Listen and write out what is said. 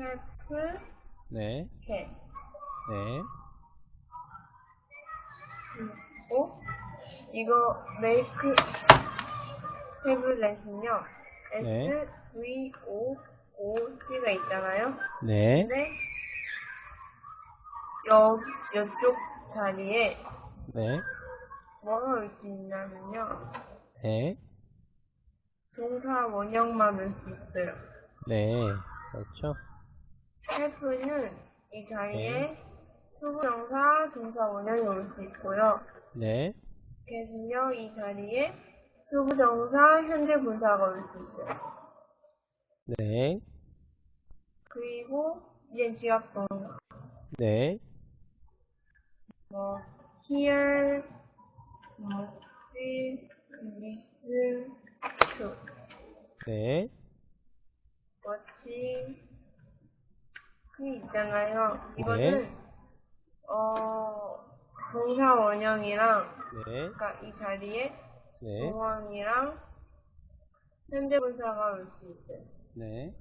have, 네, can. 네, 그리고 이거 make tabulet은요. 네. S, V, O, O, C가 있잖아요. 네, 근데 여, 이쪽 자리에 네, 뭐가 올 수 있냐면요. 네, 동사 원형만 올 수 있어요. 네, 그렇죠. Have는 이 자리에 수부정사, 동사 원형이 올 수 있고요. 네, get은요, 이 자리에 수부정사, 현재 분사가 올 수 있어요. 네, 그리고 이제 지압동사. 네, 뭐 hear, 뭐 see, listen to, 네, watching 그 있잖아요. 이거는 어 동사 원형이랑 네, 그러니까 이 자리에 네, 동원이랑 현재 분사가 올 수 있어요. 네,